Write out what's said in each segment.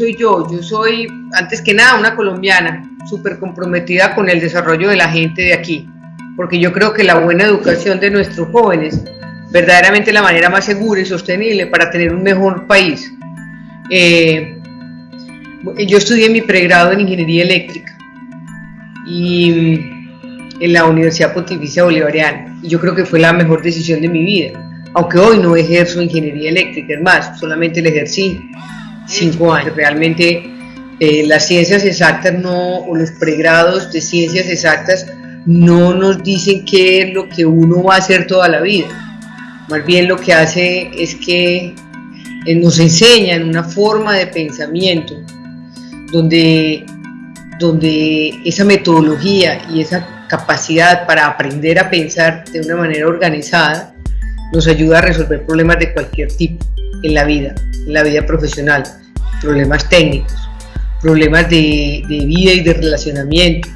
¿quién soy yo? Yo soy, antes que nada, una colombiana, súper comprometida con el desarrollo de la gente de aquí, porque yo creo que la buena educación de nuestros jóvenes verdaderamente la manera más segura y sostenible para tener un mejor país. Eh, yo estudié mi pregrado en Ingeniería Eléctrica y en la Universidad Pontificia Bolivariana y yo creo que fue la mejor decisión de mi vida aunque hoy no ejerzo ingeniería eléctrica, es más, solamente la ejercí cinco años. Realmente eh, las ciencias exactas no, o los pregrados de ciencias exactas no nos dicen qué es lo que uno va a hacer toda la vida. Más bien lo que hace es que eh, nos enseñan una forma de pensamiento donde, donde esa metodología y esa capacidad para aprender a pensar de una manera organizada nos ayuda a resolver problemas de cualquier tipo en la vida, en la vida profesional, problemas técnicos, problemas de, vida y de relacionamiento,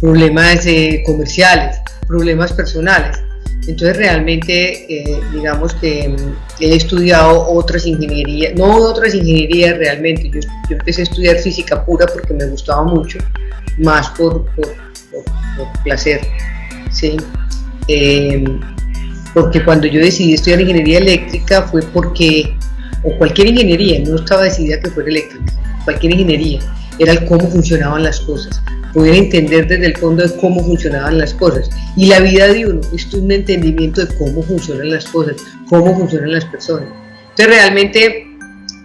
problemas eh, comerciales, problemas personales. Entonces realmente eh, digamos que mm, he estudiado otras ingenierías, no otras ingenierías realmente, yo, empecé a estudiar física pura porque me gustaba mucho, más por, por, placer. ¿sí? Eh, porque cuando yo decidí estudiar ingeniería eléctrica fue porque, o cualquier ingeniería, no estaba decidida que fuera eléctrica, cualquier ingeniería, era el cómo funcionaban las cosas, poder entender desde el fondo de cómo funcionaban las cosas. Y la vida de uno es un entendimiento de cómo funcionan las cosas, cómo funcionan las personas. Entonces realmente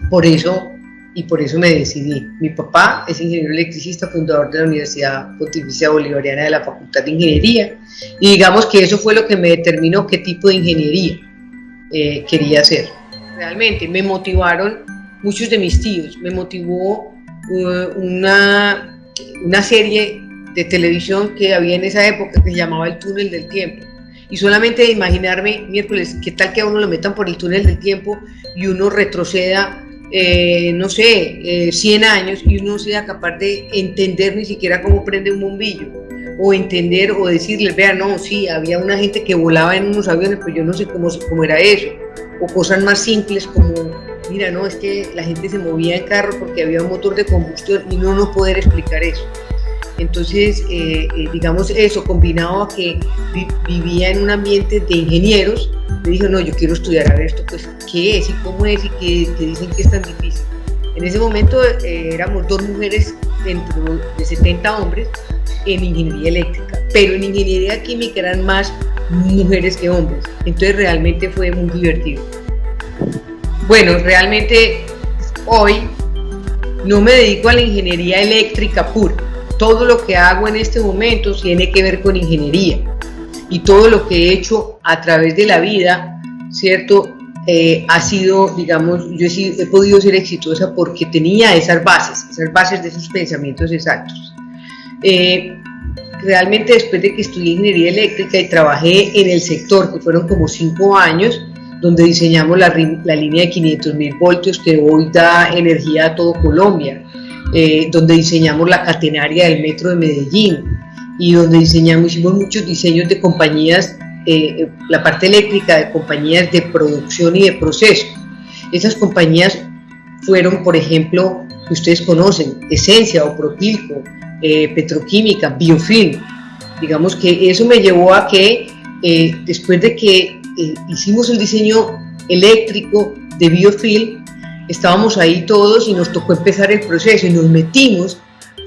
por eso y por eso me decidí. Mi papá es ingeniero electricista, fundador de la Universidad Pontificia Bolivariana de la Facultad de Ingeniería, y digamos que eso fue lo que me determinó qué tipo de ingeniería eh, quería hacer. Realmente. Me motivaron muchos de mis tíos, me motivó uh, una, una serie de televisión que había en esa época que se llamaba El Túnel del Tiempo. Y solamente de imaginarme, miércoles, qué tal que a uno lo metan por el túnel del tiempo y uno retroceda eh, no sé, 100 eh, años y uno sea capaz de entender ni siquiera cómo prende un bombillo. O entender o decirles, vean, no, sí, había una gente que volaba en unos aviones, pero yo no sé cómo, cómo era eso, o cosas más simples como, mira, no, es que la gente se movía en carro porque había un motor de combustión y no nos poder explicar eso. Entonces, eh, digamos eso, combinado a que vivía en un ambiente de ingenieros, me dijo, no, yo quiero estudiar a ver esto, pues, ¿qué es y cómo es y qué, dicen que es tan difícil? En ese momento eh, éramos dos mujeres dentro de 70 hombres en ingeniería eléctrica, pero en ingeniería química eran más mujeres que hombres, entonces realmente fue muy divertido. Bueno, realmente hoy no me dedico a la ingeniería eléctrica pura, todo lo que hago en este momento tiene que ver con ingeniería y todo lo que he hecho a través de la vida, ¿cierto? Eh, ha sido, digamos, yo he, podido ser exitosa porque tenía esas bases, esas bases de esos pensamientos exactos. Eh, realmente después de que estudié ingeniería eléctrica y trabajé en el sector, que fueron como cinco años, donde diseñamos la, la línea de 500 mil voltios que hoy da energía a todo Colombia, eh, donde diseñamos la catenaria del metro de Medellín, y donde diseñamos, hicimos muchos diseños de compañías, eh, la parte eléctrica de compañías de producción y de proceso. Esas compañías fueron, por ejemplo, que ustedes conocen, Esencia o Propilco, eh, Petroquímica, Biofilm. Digamos que eso me llevó a que eh, después de que hicimos el diseño eléctrico de Biofilm, estábamos ahí todos y nos tocó empezar el proceso y nos metimos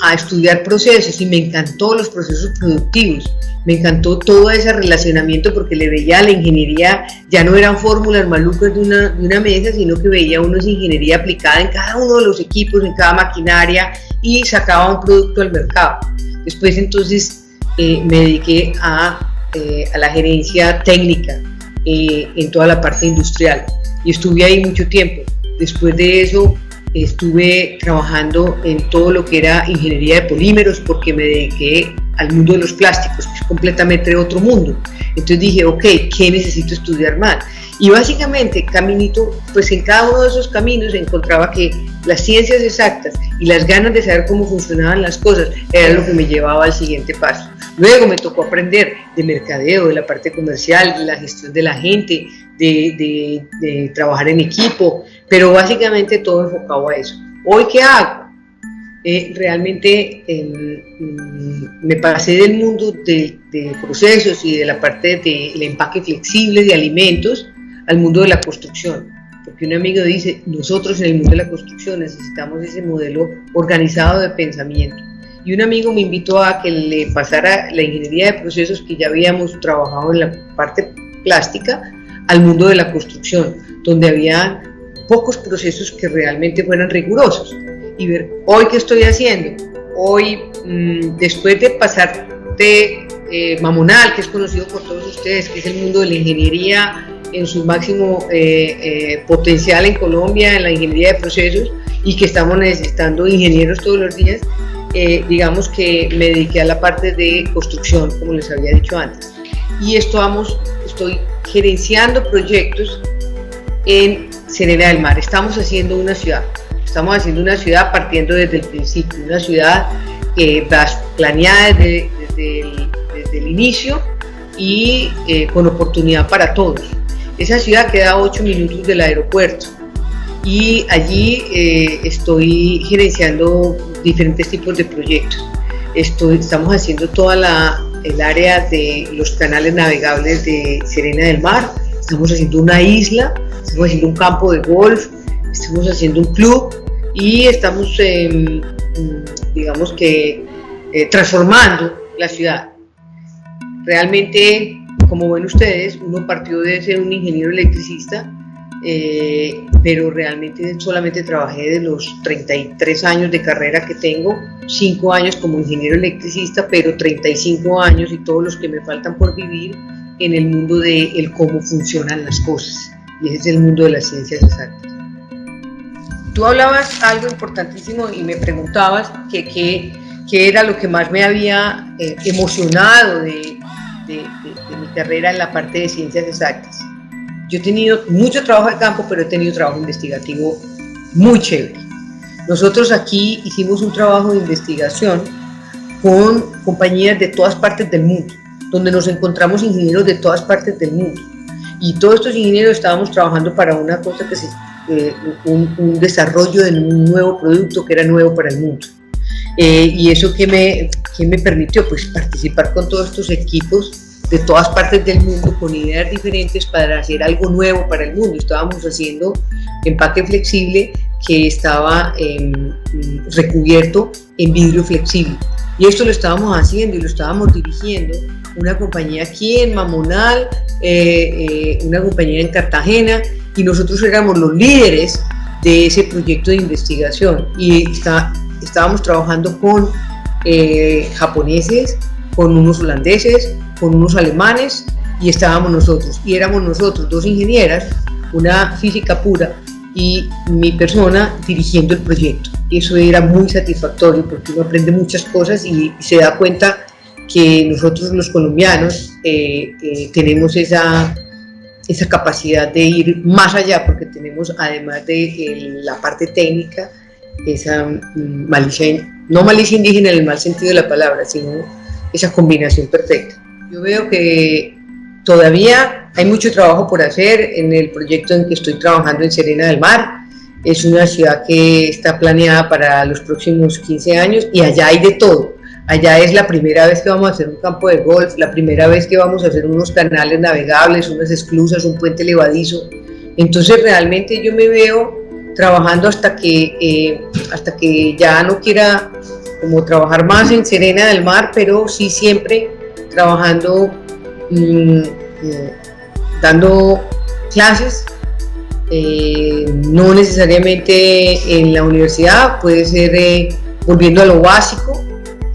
a estudiar procesos y me encantó los procesos productivos, me encantó todo ese relacionamiento porque le veía a la ingeniería, ya no eran fórmulas malucas de una, de una mesa, sino que veía uno esa ingeniería aplicada en cada uno de los equipos, en cada maquinaria y sacaba un producto al mercado. Después entonces eh, me dediqué a, eh, a, la gerencia técnica eh, en toda la parte industrial y estuve ahí mucho tiempo. Después de eso estuve trabajando en todo lo que era ingeniería de polímeros porque me dediqué al mundo de los plásticos, que es completamente otro mundo. Entonces dije, ok, ¿qué necesito estudiar más? Y básicamente, caminito, pues en cada uno de esos caminos encontraba que las ciencias exactas y las ganas de saber cómo funcionaban las cosas era lo que me llevaba al siguiente paso. Luego me tocó aprender de mercadeo, de la parte comercial, de la gestión de la gente, de, de, de trabajar en equipo, pero básicamente todo enfocado a eso. ¿Hoy qué hago? Eh, realmente em, me pasé del mundo de, procesos y de la parte del empaque flexible de alimentos al mundo de la construcción. Porque un amigo dice, nosotros en el mundo de la construcción necesitamos ese modelo organizado de pensamiento. Y un amigo me invitó a que le pasara la ingeniería de procesos que ya habíamos trabajado en la parte plástica al mundo de la construcción, donde había pocos procesos que realmente fueran rigurosos y ver hoy qué estoy haciendo. Hoy, mm, después de pasar de eh, Mamonal, que es conocido por todos ustedes, que es el mundo de la ingeniería en su máximo eh, eh, potencial en Colombia, en la ingeniería de procesos, y que estamos necesitando ingenieros todos los días, digamos que me dediqué a la parte de construcción, como les había dicho antes. Y esto vamos, estoy gerenciando proyectos en Serena del Mar. Estamos haciendo una ciudad, estamos haciendo una ciudad partiendo desde el principio, una ciudad eh, planeada desde, el, inicio y eh, con oportunidad para todos. Esa ciudad queda a 8 minutos del aeropuerto y allí eh, estoy gerenciando diferentes tipos de proyectos. Estoy, estamos haciendo toda la, el área de los canales navegables de Serena del Mar, estamos haciendo una isla, estamos haciendo un campo de golf, estamos haciendo un club y estamos, em, digamos que, eh, transformando la ciudad. Realmente, como ven ustedes, uno partió de ser un ingeniero electricista, eh, pero realmente solamente trabajé de los 33 años de carrera que tengo, 5 años como ingeniero electricista, pero 35 años y todos los que me faltan por vivir en el mundo de el cómo funcionan las cosas. Y ese es el mundo de las ciencias exactas. Tú hablabas algo importantísimo y me preguntabas que qué era lo que más me había eh, emocionado de, de, mi carrera en la parte de ciencias exactas. Yo he tenido mucho trabajo de campo, pero he tenido trabajo investigativo muy chévere. Nosotros aquí hicimos un trabajo de investigación con compañías de todas partes del mundo donde nos encontramos ingenieros de todas partes del mundo. Y todos estos ingenieros estábamos trabajando para una cosa que es eh, un, desarrollo de un nuevo producto que era nuevo para el mundo. Eh, y eso que me, que me permitió pues participar con todos estos equipos de todas partes del mundo con ideas diferentes para hacer algo nuevo para el mundo. Estábamos haciendo empaque flexible que estaba em, recubierto en vidrio flexible. Y esto lo estábamos haciendo y lo estábamos dirigiendo una compañía aquí en Mamonal, eh, eh, una compañía en Cartagena, y nosotros éramos los líderes de ese proyecto de investigación y está, estábamos trabajando con eh, japoneses, con unos holandeses, con unos alemanes y estábamos nosotros. Y éramos nosotros, dos ingenieras, una física pura y mi persona dirigiendo el proyecto. Eso era muy satisfactorio porque uno aprende muchas cosas y se da cuenta que nosotros los colombianos eh, eh, tenemos esa, esa capacidad de ir más allá, porque tenemos, además de la parte técnica, esa mm, malicia, no malicia indígena en el mal sentido de la palabra, sino esa combinación perfecta. Yo veo que todavía hay mucho trabajo por hacer en el proyecto en que estoy trabajando en Serena del Mar. Es una ciudad que está planeada para los próximos 15 años y allá hay de todo Allá es la primera vez que vamos a hacer un campo de golf, la primera vez que vamos a hacer unos canales navegables, unas esclusas, un puente levadizo. Entonces realmente yo me veo trabajando hasta que, eh, hasta que ya no quiera como trabajar más en Serena del Mar, pero sí siempre trabajando, mm, eh, dando clases, eh, no necesariamente en la universidad, puede ser volviendo a lo básico,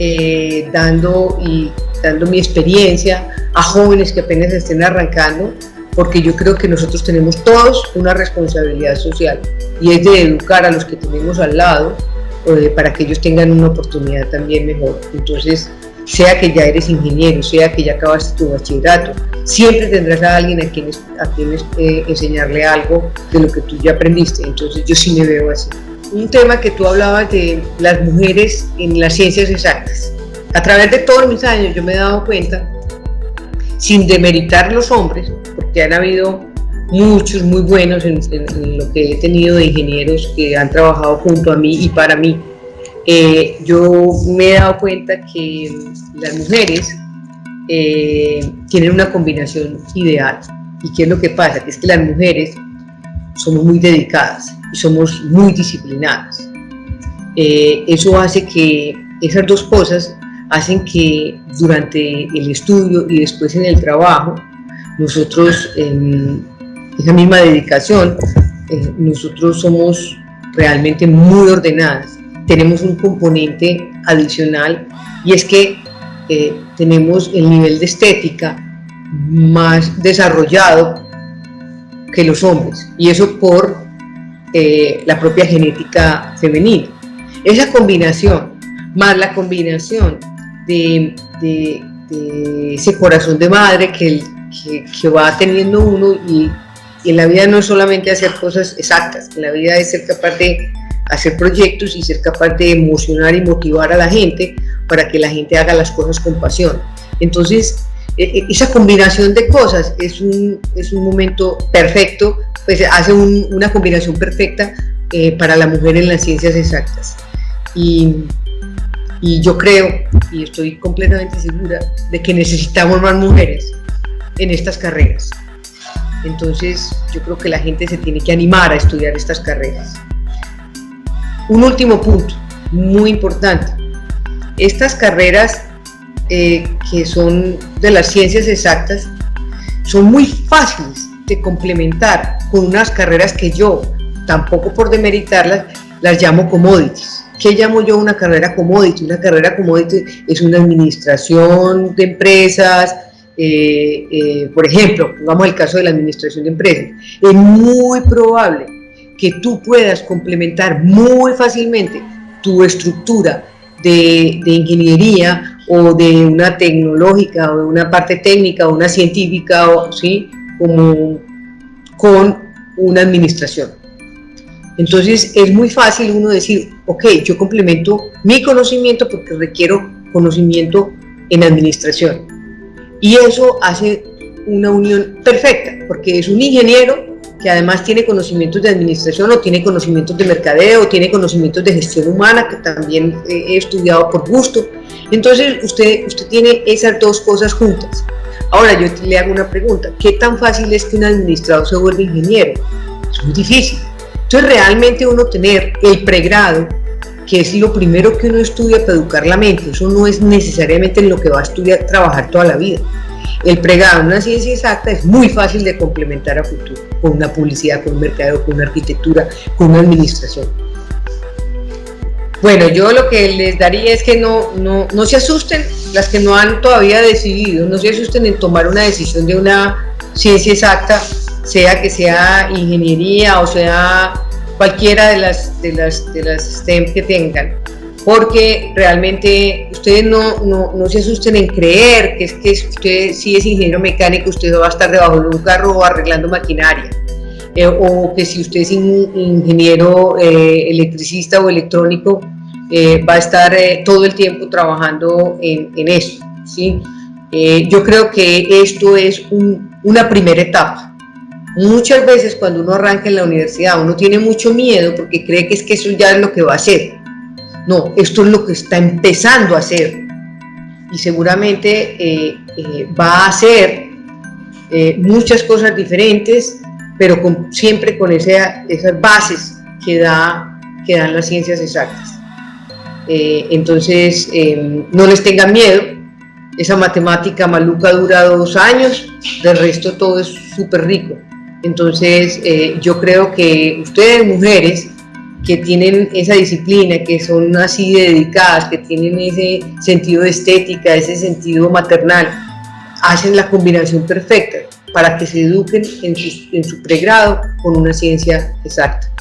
eh, dando, y, dando mi experiencia a jóvenes que apenas estén arrancando, porque yo creo que nosotros tenemos todos una responsabilidad social y es de educar a los que tenemos al lado para que ellos tengan una oportunidad también mejor. Entonces, sea que ya eres ingeniero, sea que ya acabaste tu bachillerato, siempre tendrás a alguien a quien, a quien eh, enseñarle algo de lo que tú ya aprendiste. Entonces, yo sí me veo así un tema que tú hablabas de las mujeres en las ciencias exactas. A través de todos mis años yo me he dado cuenta, sin demeritar los hombres, porque han habido muchos muy buenos en, lo que he tenido de ingenieros que han trabajado junto a mí y para mí. Eh, yo me he dado cuenta que las mujeres eh, tienen una combinación ideal. ¿Y qué es lo que pasa? Que es que las mujeres somos muy dedicadas y somos muy disciplinadas. Eh, eso hace que esas dos cosas hacen que durante el estudio y después en el trabajo, nosotros, en esa misma dedicación, eh, nosotros somos realmente muy ordenadas. Tenemos un componente adicional y es que eh, tenemos el nivel de estética más desarrollado que los hombres y eso por eh, la propia genética femenina. Esa combinación, más la combinación de, ese corazón de madre que, que, va teniendo uno y, en la vida no es solamente hacer cosas exactas, en la vida es ser capaz de hacer proyectos y ser capaz de emocionar y motivar a la gente para que la gente haga las cosas con pasión. Entonces, esa combinación de cosas es un, es un momento perfecto, pues hace una combinación perfecta eh, para la mujer en las ciencias exactas. Y, y yo creo, y estoy completamente segura, de que necesitamos más mujeres en estas carreras. Entonces, yo creo que la gente se tiene que animar a estudiar estas carreras. Un último punto, muy importante. Estas carreras eh, que son de las ciencias exactas son muy fáciles de complementar con unas carreras que yo, tampoco por demeritarlas, las llamo commodities ¿Qué llamo yo una carrera commodity? Una carrera commodity es una administración de empresas, eh, eh, por ejemplo, pongamos el caso de la administración de empresas. Es muy probable que tú puedas complementar muy fácilmente tu estructura de, ingeniería o de una tecnológica o de una parte técnica o una científica, o, ¿sí? Como con una administración. Entonces es muy fácil uno decir, ok, yo complemento mi conocimiento porque requiero conocimiento en administración. Y eso hace una unión perfecta, porque es un ingeniero que además tiene conocimientos de administración o tiene conocimientos de mercadeo, o tiene conocimientos de gestión humana, que también he estudiado por gusto. Entonces usted, usted tiene esas dos cosas juntas. Ahora yo le hago una pregunta, ¿qué tan fácil es que un administrador se vuelva ingeniero? Es muy difícil. Entonces realmente uno tener el pregrado, que es lo primero que uno estudia para educar la mente, eso no es necesariamente en lo que va a estudiar, trabajar toda la vida. El pregrado en una ciencia exacta es muy fácil de complementar a futuro, con una publicidad, con un mercado, con una arquitectura, con una administración. Bueno, yo lo que les daría es que no, no, no se asusten, las que no han todavía decidido, no se asusten en tomar una decisión de una ciencia exacta, sea que sea ingeniería o sea cualquiera de las, de las, de las STEM que tengan, porque realmente ustedes no, no, no, se asusten en creer que es que usted si es ingeniero mecánico, usted va a estar debajo de un carro arreglando maquinaria, eh, o que si usted es ingeniero eh, electricista o electrónico, eh, va a estar todo el tiempo trabajando en, en eso. ¿sí? yo creo que esto es un, una primera etapa Muchas veces cuando uno arranca en la universidad uno tiene mucho miedo porque cree que es que eso ya es lo que va a hacer. No, esto es lo que está empezando a hacer y seguramente eh, eh, va a hacer eh, muchas cosas diferentes, pero siempre con esa, esas bases que, da, que dan las ciencias exactas. entonces, no les tengan miedo, esa matemática maluca dura dos años, del resto todo es súper rico. Entonces, yo creo que ustedes, mujeres, que tienen esa disciplina, que son así dedicadas, que tienen ese sentido de estética, ese sentido maternal, hacen la combinación perfecta para que se eduquen en su, en su pregrado con una ciencia exacta.